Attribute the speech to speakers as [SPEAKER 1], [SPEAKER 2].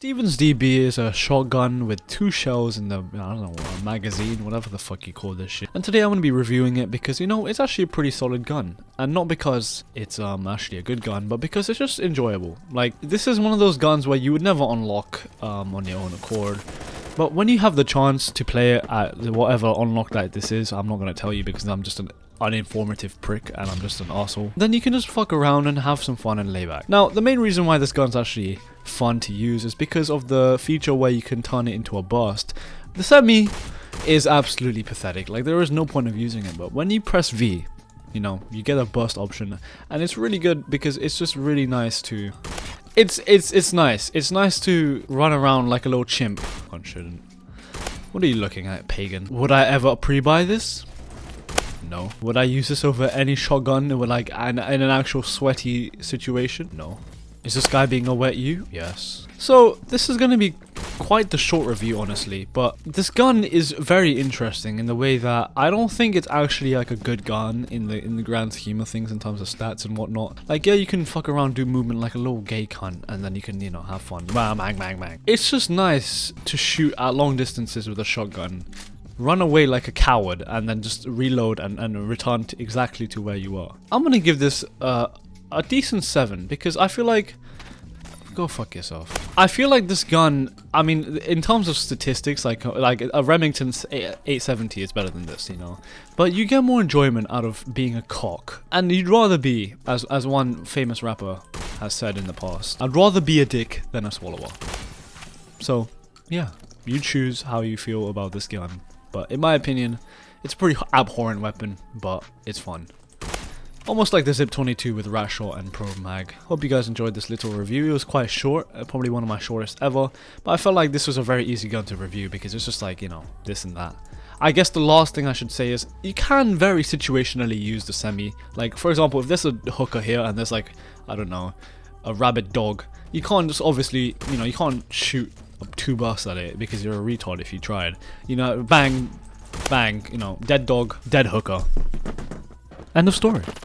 [SPEAKER 1] Stevens DB is a shotgun with two shells in the, I don't know, a magazine, whatever the fuck you call this shit. And today I'm going to be reviewing it because, you know, it's actually a pretty solid gun. And not because it's um actually a good gun, but because it's just enjoyable. Like, this is one of those guns where you would never unlock um, on your own accord. But when you have the chance to play it at whatever unlock that this is, I'm not going to tell you because I'm just an uninformative prick and I'm just an asshole, then you can just fuck around and have some fun and lay back. Now, the main reason why this gun's actually fun to use is because of the feature where you can turn it into a burst. The semi is absolutely pathetic, like there is no point of using it, but when you press V, you know, you get a burst option, and it's really good because it's just really nice to... It's, it's, it's nice. It's nice to run around like a little chimp. One shouldn't. What are you looking at, pagan? Would I ever pre-buy this? No. Would I use this over any shotgun with like an, in an actual sweaty situation? No. Is this guy being a wet you? Yes. So this is going to be quite the short review honestly, but this gun is very interesting in the way that I don't think it's actually like a good gun in the in the grand scheme of things in terms of stats and whatnot. Like yeah, you can fuck around, do movement like a little gay cunt, and then you can you know have fun. Bang bang bang bang. It's just nice to shoot at long distances with a shotgun run away like a coward and then just reload and, and return to exactly to where you are. I'm gonna give this uh, a decent 7 because I feel like go fuck yourself. I feel like this gun, I mean, in terms of statistics, like like a Remington 870 is better than this, you know. But you get more enjoyment out of being a cock. And you'd rather be, as, as one famous rapper has said in the past, I'd rather be a dick than a swallower. So, yeah, you choose how you feel about this gun. But in my opinion, it's a pretty abhorrent weapon, but it's fun. Almost like the Zip 22 with rat shot and Pro mag. Hope you guys enjoyed this little review. It was quite short, uh, probably one of my shortest ever. But I felt like this was a very easy gun to review because it's just like, you know, this and that. I guess the last thing I should say is you can very situationally use the semi. Like, for example, if there's a hooker here and there's like, I don't know, a rabid dog, you can't just obviously, you know, you can't shoot two bucks at it because you're a retard if you tried. You know, bang, bang, you know, dead dog, dead hooker. End of story.